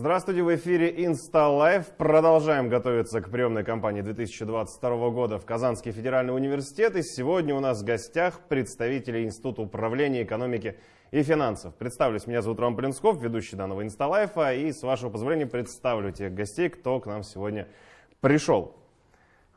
Здравствуйте, в эфире InstaLife. Продолжаем готовиться к приемной кампании 2022 года в Казанский федеральный университет. И сегодня у нас в гостях представители Института управления экономики и финансов. Представлюсь, меня зовут Роман Плинсков, ведущий данного InstaLife. И с вашего позволения представлю тех гостей, кто к нам сегодня пришел.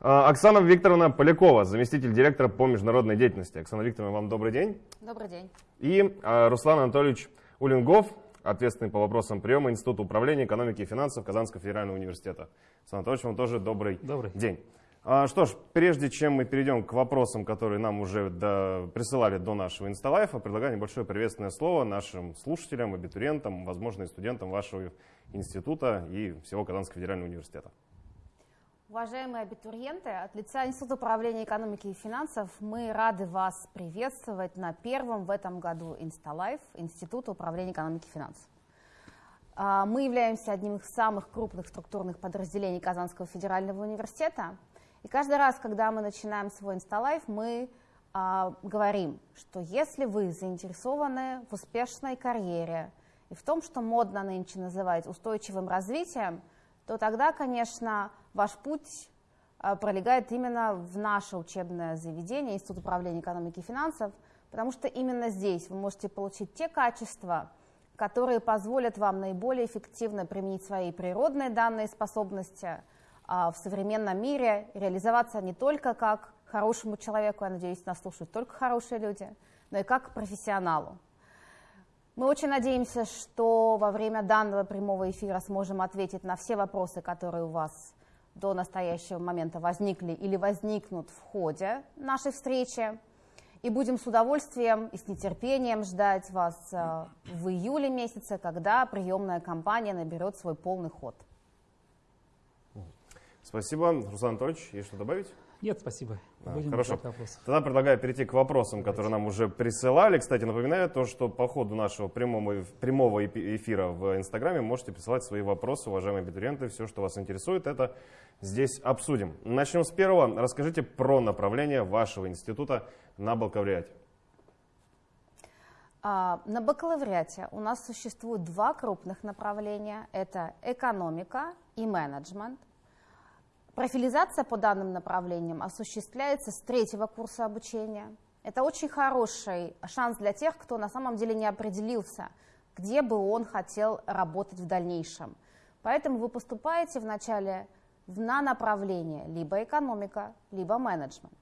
А, Оксана Викторовна Полякова, заместитель директора по международной деятельности. Оксана Викторовна, вам добрый день. Добрый день. И а, Руслан Анатольевич Улингов, ответственный по вопросам приема Института управления экономики и финансов Казанского федерального университета. Руслан Анатольевич, вам тоже добрый, добрый. день. А, что ж, прежде чем мы перейдем к вопросам, которые нам уже до, присылали до нашего инсталайфа, предлагаю небольшое приветственное слово нашим слушателям, абитуриентам, возможно, и студентам вашего института и всего Казанского федерального университета. Уважаемые абитуриенты, от лица Института управления экономики и финансов мы рады вас приветствовать на первом в этом году Инсталайф Института управления экономики и финансов. А, мы являемся одним из самых крупных структурных подразделений Казанского федерального университета. И каждый раз, когда мы начинаем свой Инсталайф, мы а, говорим, что если вы заинтересованы в успешной карьере и в том, что модно нынче называть устойчивым развитием, то тогда, конечно, ваш путь а, пролегает именно в наше учебное заведение, Институт управления экономики и финансов, потому что именно здесь вы можете получить те качества, которые позволят вам наиболее эффективно применить свои природные данные способности а, в современном мире, реализоваться не только как хорошему человеку, я надеюсь, нас слушают только хорошие люди, но и как профессионалу. Мы очень надеемся, что во время данного прямого эфира сможем ответить на все вопросы, которые у вас до настоящего момента возникли или возникнут в ходе нашей встречи. И будем с удовольствием и с нетерпением ждать вас э, в июле месяце, когда приемная кампания наберет свой полный ход. Спасибо. Руслан Анатольевич, есть что добавить? Нет, спасибо. А, хорошо. Тогда предлагаю перейти к вопросам, Давайте. которые нам уже присылали. Кстати, напоминаю то, что по ходу нашего прямого, прямого эфира в Инстаграме можете присылать свои вопросы, уважаемые абитуриенты. Все, что вас интересует, это здесь обсудим. Начнем с первого. Расскажите про направление вашего института на бакалавриате. А, на бакалавриате у нас существует два крупных направления. Это экономика и менеджмент. Профилизация по данным направлениям осуществляется с третьего курса обучения. Это очень хороший шанс для тех, кто на самом деле не определился, где бы он хотел работать в дальнейшем. Поэтому вы поступаете вначале на направление либо экономика, либо менеджмент.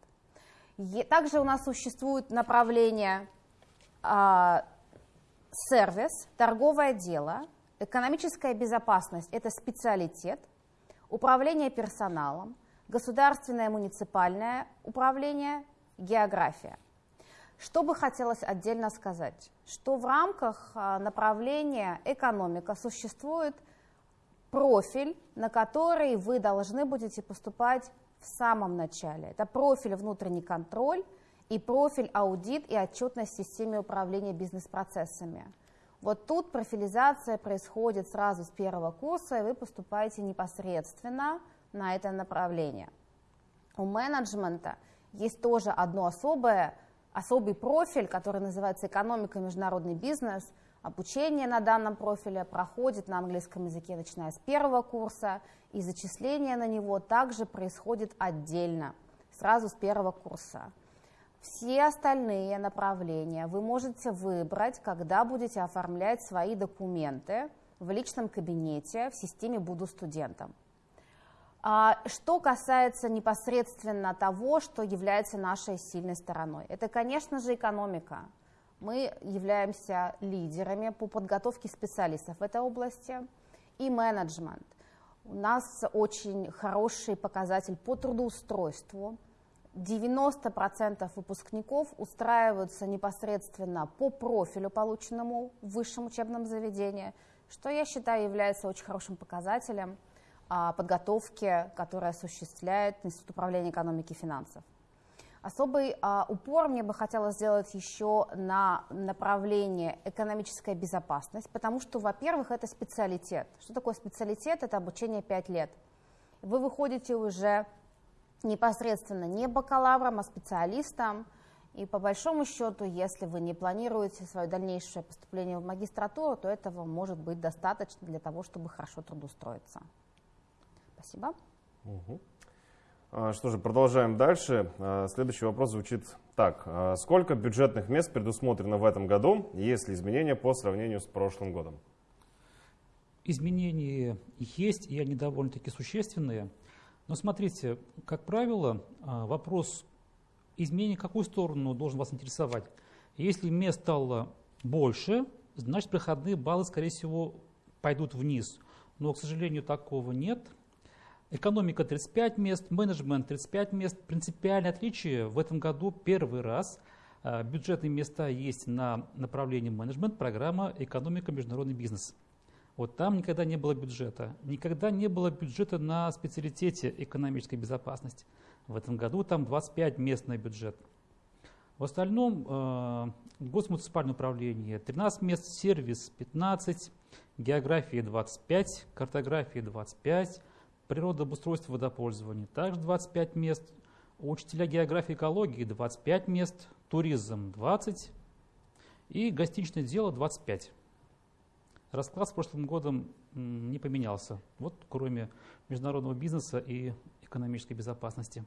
Также у нас существует направление а, сервис, торговое дело, экономическая безопасность – это специалитет, управление персоналом, государственное муниципальное управление, география. Что бы хотелось отдельно сказать, что в рамках а, направления экономика существует профиль, на который вы должны будете поступать в самом начале. Это профиль внутренний контроль и профиль аудит и отчетность в системе управления бизнес-процессами. Вот тут профилизация происходит сразу с первого курса, и вы поступаете непосредственно на это направление. У менеджмента есть тоже одно особое, особый профиль, который называется экономика и международный бизнес. Обучение на данном профиле проходит на английском языке, начиная с первого курса, и зачисление на него также происходит отдельно, сразу с первого курса. Все остальные направления вы можете выбрать, когда будете оформлять свои документы в личном кабинете в системе «Буду студентом». А, что касается непосредственно того, что является нашей сильной стороной, это, конечно же, экономика. Мы являемся лидерами по подготовке специалистов в этой области и менеджмент. У нас очень хороший показатель по трудоустройству – 90% выпускников устраиваются непосредственно по профилю, полученному в высшем учебном заведении, что я считаю является очень хорошим показателем а, подготовки, которая осуществляет Институт управления экономики и финансов. Особый а, упор мне бы хотелось сделать еще на направление экономическая безопасность, потому что, во-первых, это специалитет. Что такое специалитет? Это обучение 5 лет. Вы выходите уже непосредственно не бакалавром, а специалистом. И по большому счету, если вы не планируете свое дальнейшее поступление в магистратуру, то этого может быть достаточно для того, чтобы хорошо трудоустроиться. Спасибо. Угу. Что же, продолжаем дальше. А, следующий вопрос звучит так. А, сколько бюджетных мест предусмотрено в этом году, есть ли изменения по сравнению с прошлым годом? Изменения есть, и они довольно-таки существенные. Но смотрите, как правило, вопрос изменение какую сторону должен вас интересовать? Если мест стало больше, значит проходные баллы, скорее всего, пойдут вниз. Но, к сожалению, такого нет. Экономика 35 мест, менеджмент 35 мест. Принципиальное отличие в этом году первый раз а, бюджетные места есть на направлении менеджмент, программа экономика, международный бизнес. Вот там никогда не было бюджета. Никогда не было бюджета на специалитете экономической безопасности. В этом году там 25 местный бюджет. В остальном э, госмуниципальное управление 13 мест, сервис 15, география 25, картография 25, природообустройство водопользования также 25 мест, учителя географии и экологии 25 мест, туризм 20 и гостиничное дело 25. Расклад с прошлым годом не поменялся, вот кроме международного бизнеса и экономической безопасности.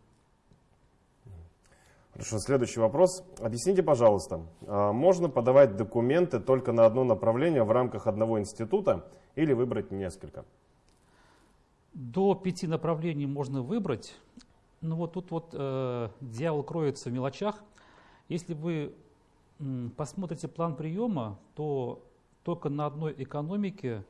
Хорошо, следующий вопрос. Объясните, пожалуйста, а можно подавать документы только на одно направление в рамках одного института или выбрать несколько? До пяти направлений можно выбрать. Но вот тут вот э, дьявол кроется в мелочах. Если вы посмотрите план приема, то только на одной экономике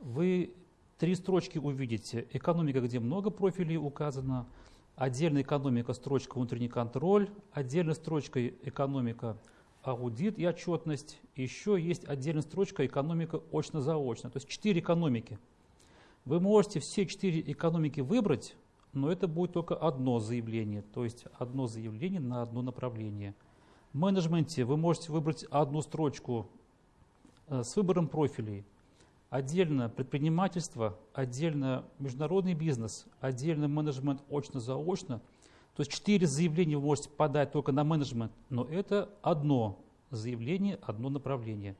вы три строчки увидите. Экономика, где много профилей указано – Отдельная экономика, строчка внутренний контроль, отдельная строчка экономика аудит и отчетность. Еще есть отдельная строчка экономика очно-заочно. То есть четыре экономики. Вы можете все четыре экономики выбрать, но это будет только одно заявление, то есть одно заявление на одно направление. В менеджменте вы можете выбрать одну строчку с выбором профилей – Отдельно предпринимательство, отдельно международный бизнес, отдельно менеджмент очно-заочно. То есть четыре заявления вы можете подать только на менеджмент, но это одно заявление, одно направление.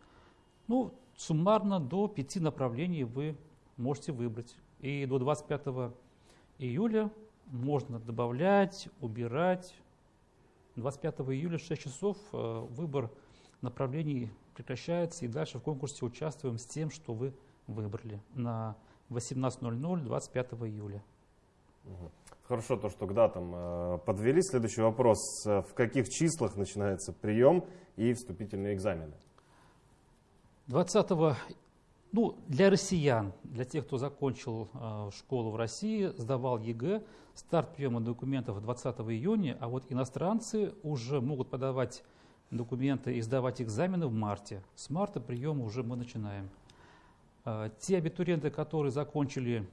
Ну, суммарно до пяти направлений вы можете выбрать. И до 25 июля можно добавлять, убирать. 25 июля в 6 часов э, выбор направлений прекращается, и дальше в конкурсе участвуем с тем, что вы выбрали на 18.00 25 июля. Хорошо, то, что к датам э, подвели. Следующий вопрос. Э, в каких числах начинается прием и вступительные экзамены? 20 ну, для россиян, для тех, кто закончил э, школу в России, сдавал ЕГЭ, старт приема документов 20 июня, а вот иностранцы уже могут подавать документы и сдавать экзамены в марте. С марта прием уже мы начинаем. А, те абитуриенты, которые закончили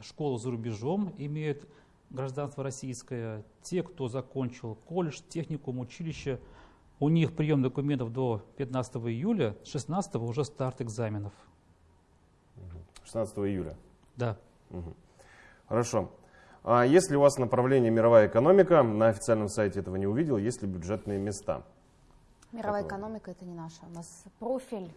школу за рубежом, имеют гражданство российское. Те, кто закончил колледж, техникум, училище, у них прием документов до 15 июля, 16 уже старт экзаменов. 16 июля? Да. Угу. Хорошо. А если у вас направление мировая экономика, на официальном сайте этого не увидел, есть ли бюджетные места? Мировая Какого? экономика это не наша. У нас профиль.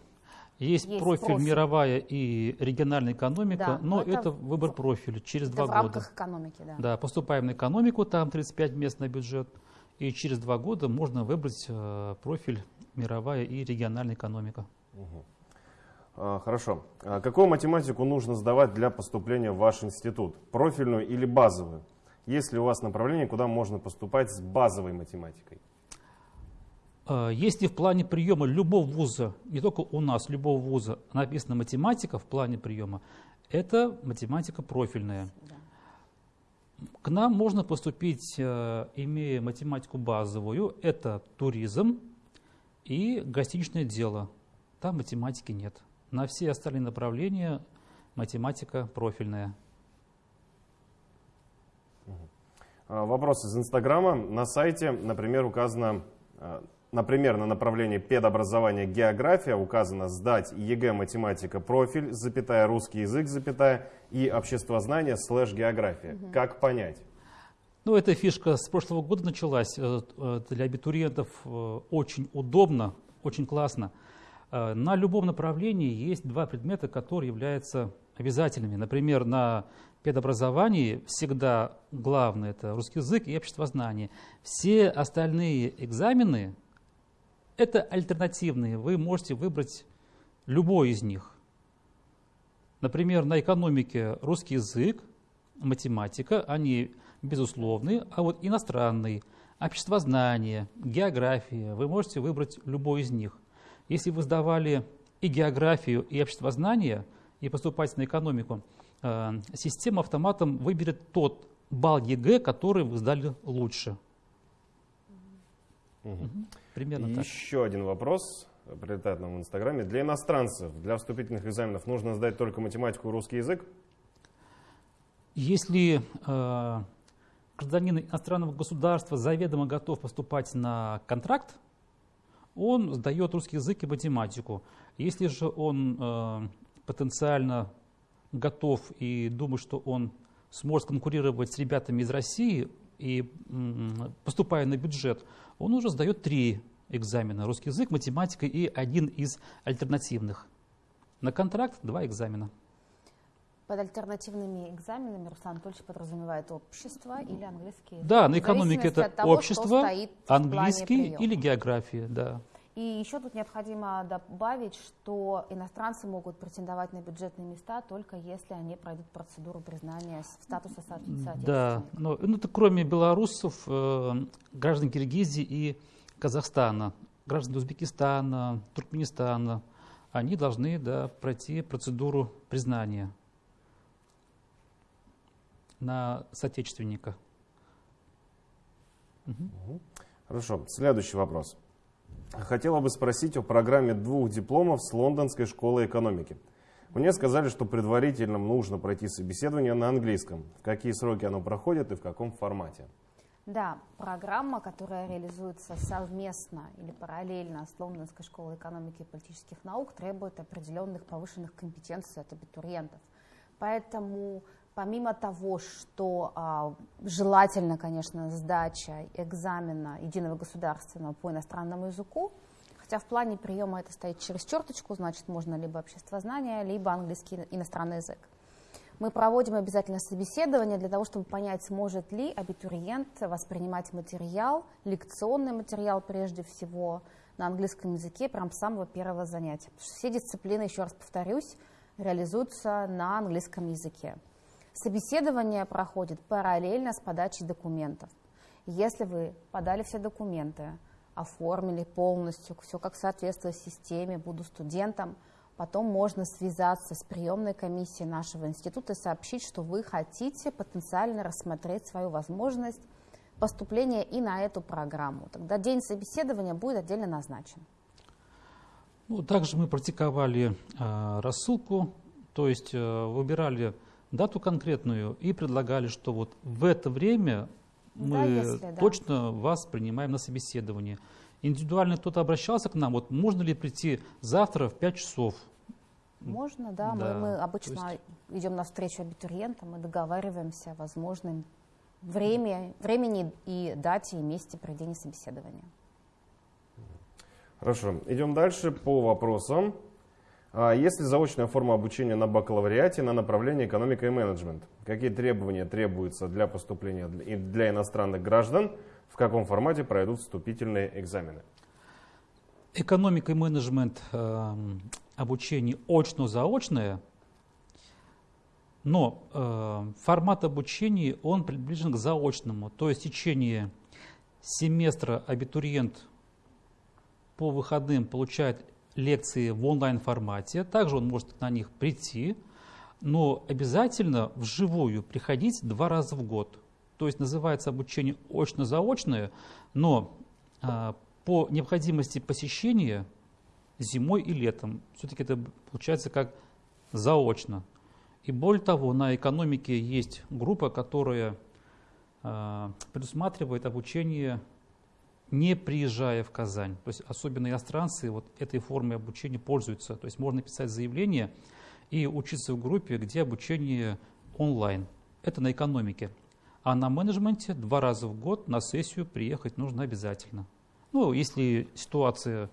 Есть, есть профиль, профиль мировая и региональная экономика, да, но, это, это выбор профиля через это два в года. В рамках экономики, да. Да, поступаем на экономику, там 35 мест на бюджет, и через два года можно выбрать э, профиль мировая и региональная экономика. Угу. А, хорошо. А какую математику нужно сдавать для поступления в ваш институт? Профильную или базовую? Есть ли у вас направление, куда можно поступать с базовой математикой? Э, если в плане приема любого вуза, не только у нас, любого вуза, написана математика в плане приема, это математика профильная. К нам можно поступить, э, имея математику базовую, это туризм и гостиничное дело. Там математики нет. На все остальные направления математика профильная. А, вопрос из Инстаграма. На сайте, например, указано э, Например, на направлении педобразования география указано сдать ЕГЭ математика профиль, запятая русский язык, запятая и обществознание слэш география. Угу. Как понять? Ну, эта фишка с прошлого года началась. Э, э, для абитуриентов э, очень удобно, очень классно. На любом направлении есть два предмета, которые являются обязательными. Например, на педобразовании всегда главное – это русский язык и обществознание. Все остальные экзамены – это альтернативные. Вы можете выбрать любой из них. Например, на экономике русский язык, математика, они безусловные, а вот иностранный, обществознание, география, вы можете выбрать любой из них. Если вы сдавали и географию, и обществознание, и поступаете на экономику, э, система автоматом выберет тот балл ЕГЭ, который вы сдали лучше. Угу. Примерно и так. Еще один вопрос прилетает нам в Инстаграме. Для иностранцев, для вступительных экзаменов нужно сдать только математику и русский язык? Если э, гражданин иностранного государства заведомо готов поступать на контракт, он сдает русский язык и математику. Если же он э, потенциально готов и думает, что он сможет конкурировать с ребятами из России и поступая на бюджет, он уже сдает три экзамена. Русский язык, математика и один из альтернативных. На контракт два экзамена. Под альтернативными экзаменами Руслан Анатольевич подразумевает общество или английский? Да, на экономике это того, общество, английский или география, да. И еще тут необходимо добавить, что иностранцы могут претендовать на бюджетные места только если они пройдут процедуру признания статуса соответствующего. Да, но, ну, это кроме белорусов, э, граждан Киргизии и Казахстана, граждан Узбекистана, Туркменистана, они должны да, пройти процедуру признания на соотечественника. Угу. Хорошо. Следующий вопрос. Хотела бы спросить о программе двух дипломов с Лондонской школы экономики. Мне сказали, что предварительно нужно пройти собеседование на английском. В какие сроки оно проходит и в каком формате? Да, программа, которая реализуется совместно или параллельно с Лондонской школой экономики и политических наук, требует определенных повышенных компетенций от абитуриентов. Поэтому Помимо того, что а, желательно, конечно, сдача экзамена единого государственного по иностранному языку, хотя в плане приема это стоит через черточку, значит, можно либо обществознание, либо английский иностранный язык. Мы проводим обязательно собеседование для того, чтобы понять, сможет ли абитуриент воспринимать материал, лекционный материал прежде всего, на английском языке прям с самого первого занятия. Все дисциплины, еще раз повторюсь, реализуются на английском языке. Собеседование проходит параллельно с подачей документов. Если вы подали все документы, оформили полностью, все как соответствует системе, буду студентом, потом можно связаться с приемной комиссией нашего института и сообщить, что вы хотите потенциально рассмотреть свою возможность поступления и на эту программу. Тогда день собеседования будет отдельно назначен. Ну, также мы практиковали э, рассылку, то есть э, выбирали дату конкретную и предлагали, что вот в это время мы да, если, точно да. вас принимаем на собеседование. Индивидуально кто-то обращался к нам, вот можно ли прийти завтра в 5 часов? Можно, да. да. Мы, мы обычно есть... идем навстречу абитуриентам и договариваемся о возможном время, времени и дате и месте проведения собеседования. Хорошо, идем дальше по вопросам. А есть ли заочная форма обучения на бакалавриате на направлении экономика и менеджмент? Какие требования требуются для поступления для иностранных граждан? В каком формате пройдут вступительные экзамены? Экономика и менеджмент э, обучение очно-заочное, но э, формат обучения он приближен к заочному, то есть в течение семестра абитуриент по выходным получает лекции в онлайн-формате. Также он может на них прийти, но обязательно вживую приходить два раза в год. То есть называется обучение очно-заочное, но а, по необходимости посещения зимой и летом. Все-таки это получается как заочно. И более того, на экономике есть группа, которая э, предусматривает обучение не приезжая в Казань. То есть особенно иностранцы вот этой формой обучения пользуются. То есть можно писать заявление и учиться в группе, где обучение онлайн. Это на экономике. А на менеджменте два раза в год на сессию приехать нужно обязательно. Ну, если ситуация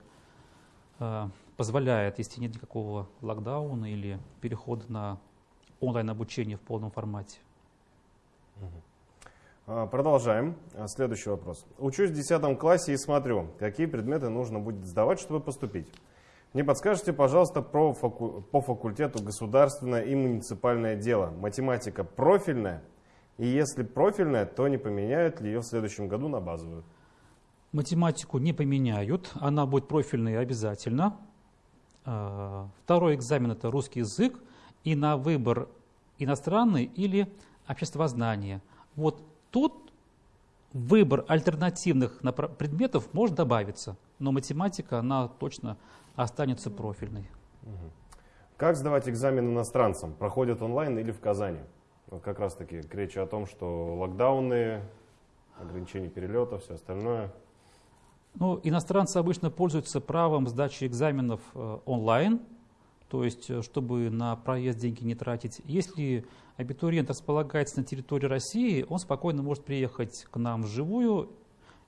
э, позволяет, если нет никакого локдауна или перехода на онлайн-обучение в полном формате. А, продолжаем. А, следующий вопрос. Учусь в 10 классе и смотрю, какие предметы нужно будет сдавать, чтобы поступить. Не подскажете, пожалуйста, про факу... по факультету государственное и муниципальное дело. Математика профильная? И если профильная, то не поменяют ли ее в следующем году на базовую? Математику не поменяют, она будет профильной обязательно. А, второй экзамен – это русский язык, и на выбор иностранный или обществознание. Вот тут выбор альтернативных предметов может добавиться, но математика, она точно останется профильной. Как сдавать экзамен иностранцам? Проходят онлайн или в Казани? Вот как раз таки к речи о том, что локдауны, ограничения перелета, все остальное. Ну, иностранцы обычно пользуются правом сдачи экзаменов э, онлайн, то есть э, чтобы на проезд деньги не тратить. Если абитуриент располагается на территории России, он спокойно может приехать к нам вживую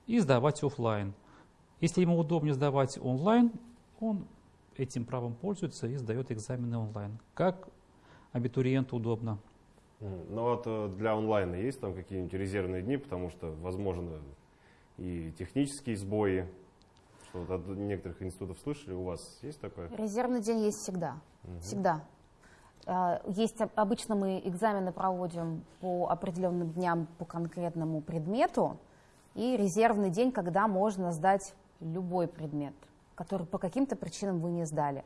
и сдавать офлайн. Если ему удобнее сдавать онлайн, он этим правом пользуется и сдает экзамены онлайн. Как абитуриенту удобно. Ну вот э, для онлайна есть там какие-нибудь резервные дни, потому что, возможно, и технические сбои. Вот от некоторых институтов слышали, у вас есть такое? Резервный день есть всегда. Угу. Всегда. А, есть обычно мы экзамены проводим по определенным дням по конкретному предмету, и резервный день, когда можно сдать любой предмет который по каким-то причинам вы не сдали.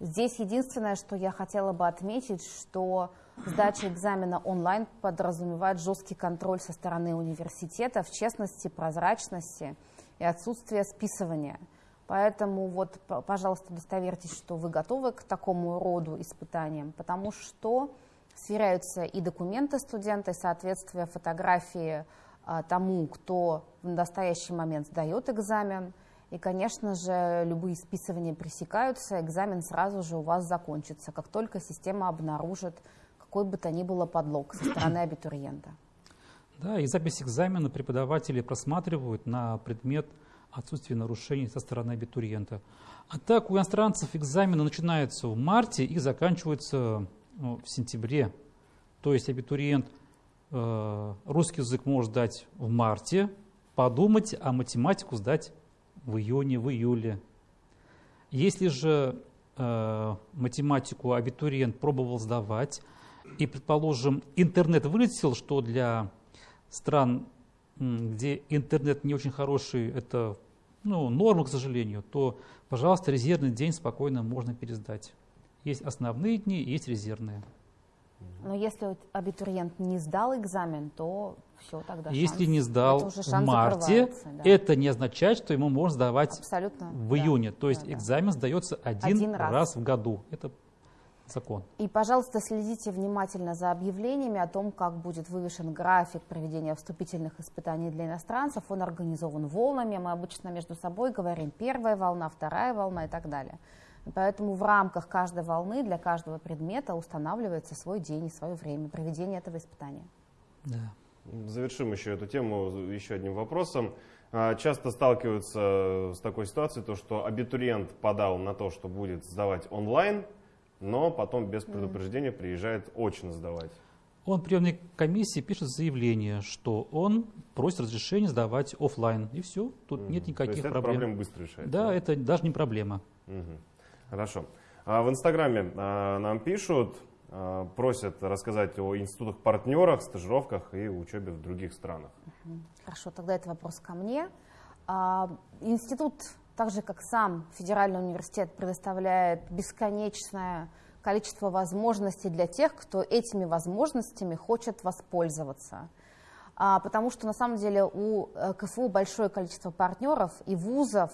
Здесь единственное, что я хотела бы отметить, что сдача экзамена онлайн подразумевает жесткий контроль со стороны университета, в честности, прозрачности и отсутствие списывания. Поэтому вот, пожалуйста, удостоверьтесь, что вы готовы к такому роду испытаниям, потому что сверяются и документы студента, и соответствие фотографии а, тому, кто в настоящий момент сдает экзамен – и, конечно же, любые списывания пресекаются, экзамен сразу же у вас закончится, как только система обнаружит какой бы то ни было подлог со стороны абитуриента. Да, и запись экзамена преподаватели просматривают на предмет отсутствия нарушений со стороны абитуриента. А так у иностранцев экзамены начинаются в марте и заканчиваются ну, в сентябре. То есть абитуриент э, русский язык может сдать в марте, подумать, а математику сдать в июне, в июле. Если же э, математику абитуриент пробовал сдавать, и, предположим, интернет вылетел, что для стран, где интернет не очень хороший, это ну, норма, к сожалению, то, пожалуйста, резервный день спокойно можно пересдать. Есть основные дни, есть резервные. Но если абитуриент не сдал экзамен, то все тогда. Если шанс, не сдал в марте, да. это не означает, что ему можно сдавать Абсолютно, в июне. Да, То есть да, экзамен сдается один, один раз. раз в году. Это закон. И, пожалуйста, следите внимательно за объявлениями о том, как будет вывешен график проведения вступительных испытаний для иностранцев. Он организован волнами. Мы обычно между собой говорим первая волна, вторая волна и так далее. Поэтому в рамках каждой волны для каждого предмета устанавливается свой день и свое время проведения этого испытания. Да. Завершим еще эту тему еще одним вопросом. А, часто сталкиваются с такой ситуацией, то, что абитуриент подал на то, что будет сдавать онлайн, но потом без предупреждения приезжает очно сдавать. Он в приемной комиссии пишет заявление, что он просит разрешения сдавать офлайн. И все, тут угу. нет никаких То есть проблем. проблема быстро решается. Да, это даже не проблема. Угу. Хорошо. А в Инстаграме а, нам пишут, а, просят рассказать о институтах-партнерах, стажировках и учебе в других странах. Хорошо, тогда это вопрос ко мне. А, институт, так же как сам федеральный университет, предоставляет бесконечное количество возможностей для тех, кто этими возможностями хочет воспользоваться. А, потому что на самом деле у э, КФУ большое количество партнеров и вузов,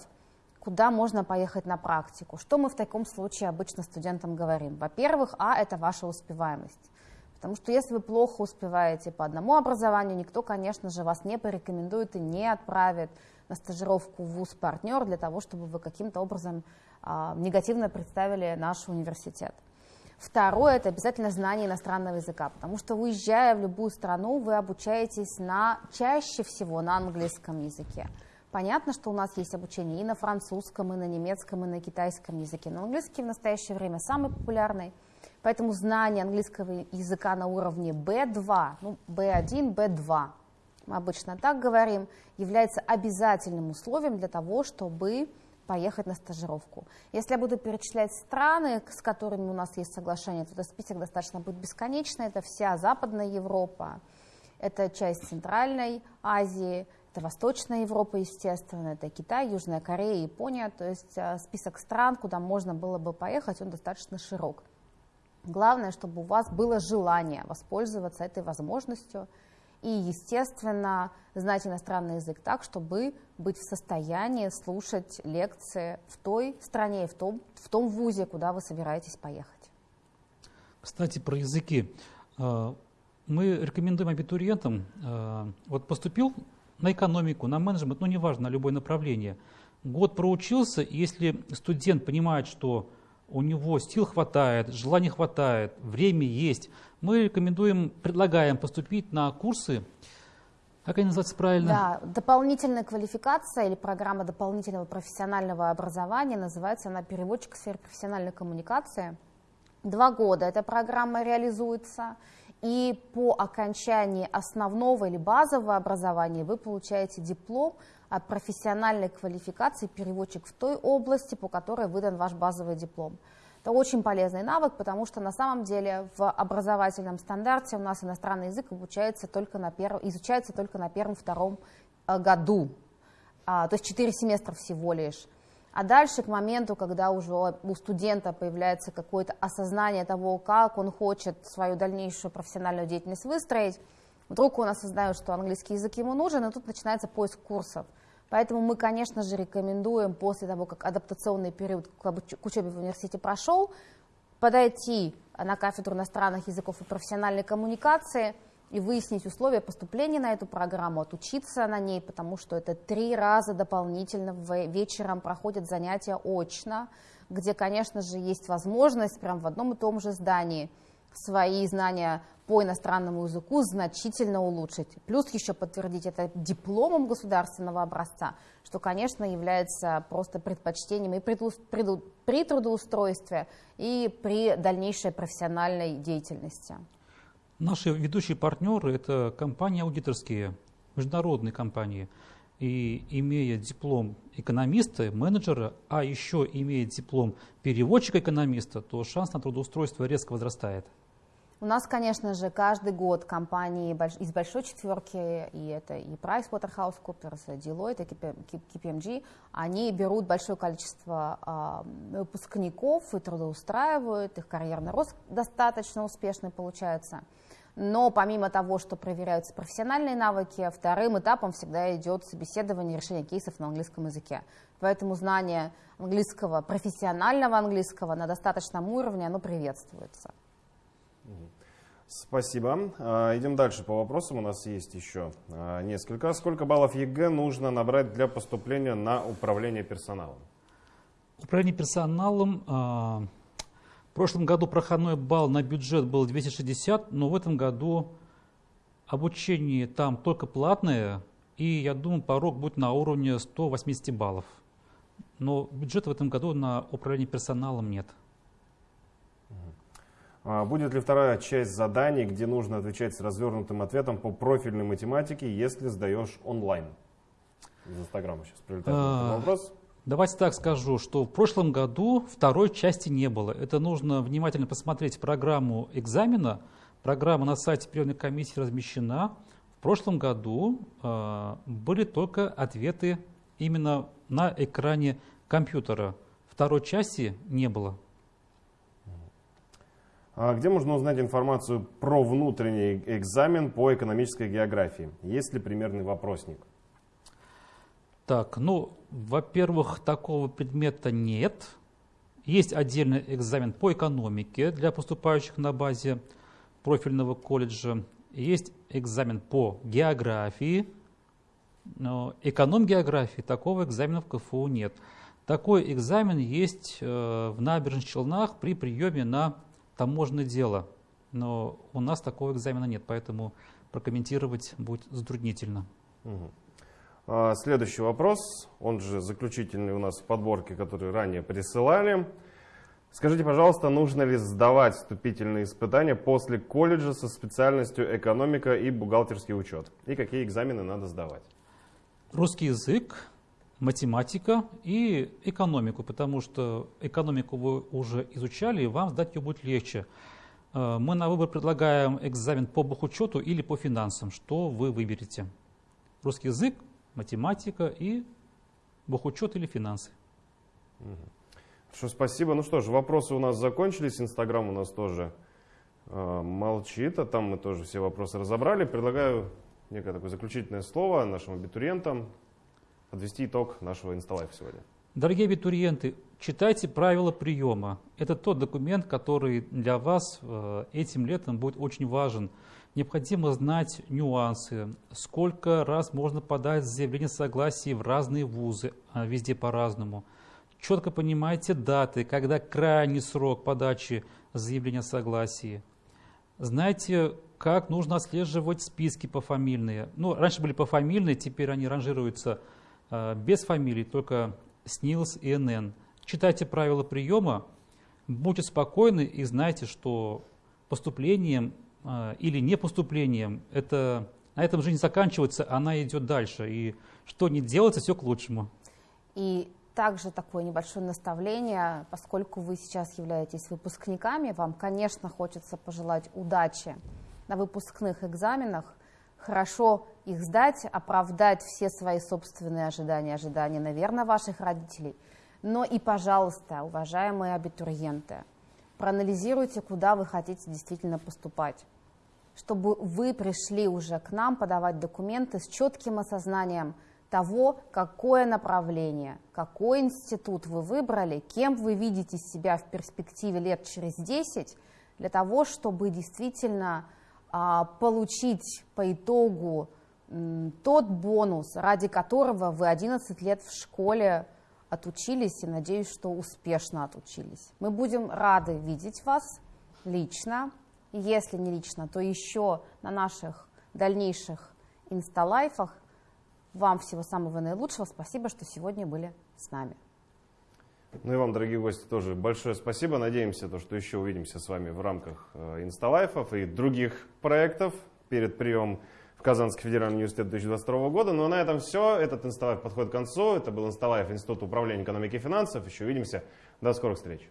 куда можно поехать на практику. Что мы в таком случае обычно студентам говорим? Во-первых, а, это ваша успеваемость. Потому что если вы плохо успеваете по одному образованию, никто, конечно же, вас не порекомендует и не отправит на стажировку в ВУЗ-партнер для того, чтобы вы каким-то образом а, негативно представили наш университет. Второе – это обязательно знание иностранного языка, потому что уезжая в любую страну, вы обучаетесь на, чаще всего на английском языке. Понятно, что у нас есть обучение и на французском, и на немецком, и на китайском языке, но английский в настоящее время самый популярный. Поэтому знание английского языка на уровне B2, ну, B1, B2, мы обычно так говорим, является обязательным условием для того, чтобы поехать на стажировку. Если я буду перечислять страны, с которыми у нас есть соглашение, то этот список достаточно будет бесконечный. Это вся Западная Европа, это часть Центральной Азии, это Восточная Европа, естественно, это Китай, Южная Корея, Япония. То есть э, список стран, куда можно было бы поехать, он достаточно широк. Главное, чтобы у вас было желание воспользоваться этой возможностью – и, естественно, знать иностранный язык так, чтобы быть в состоянии слушать лекции в той стране в том, в том вузе, куда вы собираетесь поехать. Кстати, про языки. А, мы рекомендуем абитуриентам, а, вот поступил на экономику, на менеджмент, ну неважно, на любое направление, год проучился, если студент понимает, что у него сил хватает, желания хватает, время есть, мы рекомендуем, предлагаем поступить на курсы, как они называются правильно? Да, дополнительная квалификация или программа дополнительного профессионального образования, называется она переводчик в сфере профессиональной коммуникации. Два года эта программа реализуется, и по окончании основного или базового образования вы получаете диплом профессиональной квалификации переводчик в той области, по которой выдан ваш базовый диплом. Это очень полезный навык, потому что на самом деле в образовательном стандарте у нас иностранный язык обучается только на перв... изучается только на первом-втором э, году, а, то есть 4 семестра всего лишь. А дальше, к моменту, когда уже у студента появляется какое-то осознание того, как он хочет свою дальнейшую профессиональную деятельность выстроить, вдруг он осознает, что английский язык ему нужен, и тут начинается поиск курсов. Поэтому мы, конечно же, рекомендуем после того, как адаптационный период к учебе в университете прошел, подойти на кафедру иностранных языков и профессиональной коммуникации и выяснить условия поступления на эту программу, отучиться на ней, потому что это три раза дополнительно вечером проходят занятия очно, где, конечно же, есть возможность прямо в одном и том же здании свои знания по иностранному языку значительно улучшить. Плюс еще подтвердить это дипломом государственного образца, что, конечно, является просто предпочтением и при трудоустройстве, и при дальнейшей профессиональной деятельности. Наши ведущие партнеры – это компании аудиторские, международные компании. И имея диплом экономиста, менеджера, а еще имея диплом переводчика-экономиста, то шанс на трудоустройство резко возрастает. У нас, конечно же, каждый год компании из большой четверки, и это и PricewaterhouseCoopers, и Deloitte, и KPMG, они берут большое количество выпускников и трудоустраивают, их карьерный рост достаточно успешный получается. Но помимо того, что проверяются профессиональные навыки, вторым этапом всегда идет собеседование решение кейсов на английском языке. Поэтому знание английского, профессионального английского на достаточном уровне, оно приветствуется. Спасибо. А, идем дальше по вопросам. У нас есть еще а, несколько. Сколько баллов ЕГЭ нужно набрать для поступления на управление персоналом? Управление персоналом. А, в прошлом году проходной балл на бюджет был 260, но в этом году обучение там только платное, и я думаю, порог будет на уровне 180 баллов. Но бюджета в этом году на управление персоналом нет. А будет ли вторая часть заданий, где нужно отвечать с развернутым ответом по профильной математике, если сдаешь онлайн? Из Инстаграма сейчас прилетает а, вопрос. Давайте так скажу, что в прошлом году второй части не было. Это нужно внимательно посмотреть программу экзамена. Программа на сайте приемной комиссии размещена. В прошлом году э, были только ответы именно на экране компьютера. Второй части не было. А где можно узнать информацию про внутренний экзамен по экономической географии? Есть ли примерный вопросник? Так, ну, во-первых, такого предмета нет. Есть отдельный экзамен по экономике для поступающих на базе профильного колледжа. Есть экзамен по географии. Но эконом-географии такого экзамена в КФУ нет. Такой экзамен есть э, в набережных Челнах при приеме на таможенное дело. Но у нас такого экзамена нет, поэтому прокомментировать будет затруднительно. Угу. А, следующий вопрос, он же заключительный у нас в подборке, который ранее присылали. Скажите, пожалуйста, нужно ли сдавать вступительные испытания после колледжа со специальностью экономика и бухгалтерский учет? И какие экзамены надо сдавать? Русский язык, математика и экономику, потому что экономику вы уже изучали, и вам сдать ее будет легче. Э, мы на выбор предлагаем экзамен по бухучету или по финансам. Что вы выберете? Русский язык, математика и бухучет или финансы. Хорошо, спасибо. Ну что ж, вопросы у нас закончились. Инстаграм у нас тоже э, молчит, а там мы тоже все вопросы разобрали. Предлагаю некое такое заключительное слово нашим абитуриентам, подвести итог нашего инсталайфа сегодня. Дорогие абитуриенты, читайте правила приема. Это тот документ, который для вас э, этим летом будет очень важен. Необходимо знать нюансы, сколько раз можно подать заявление согласия в разные вузы, а везде по-разному. Четко понимайте даты, когда крайний срок подачи заявления согласия. Знаете, как нужно отслеживать списки пофамильные. Ну, раньше были пофамильные, теперь они ранжируются без фамилий, только СНИЛС и НН. Читайте правила приема, будьте спокойны и знайте, что поступлением э, или не поступлением, это, на этом жизнь заканчивается, она идет дальше. И что не делается, все к лучшему. И также такое небольшое наставление, поскольку вы сейчас являетесь выпускниками, вам, конечно, хочется пожелать удачи на выпускных экзаменах, хорошо их сдать, оправдать все свои собственные ожидания, ожидания, наверное, ваших родителей. Но и, пожалуйста, уважаемые абитуриенты, проанализируйте, куда вы хотите действительно поступать, чтобы вы пришли уже к нам подавать документы с четким осознанием того, какое направление, какой институт вы выбрали, кем вы видите себя в перспективе лет через 10, для того, чтобы действительно а, получить по итогу тот бонус, ради которого вы 11 лет в школе отучились и надеюсь, что успешно отучились. Мы будем рады видеть вас лично, если не лично, то еще на наших дальнейших инсталайфах. Вам всего самого наилучшего. Спасибо, что сегодня были с нами. Ну и вам, дорогие гости, тоже большое спасибо. Надеемся, то, что еще увидимся с вами в рамках э, инсталайфов и других проектов перед приемом в Казанский федеральный университет 2022 года. Ну а на этом все. Этот инсталайф подходит к концу. Это был инсталайф Института управления экономики и финансов. Еще увидимся. До скорых встреч.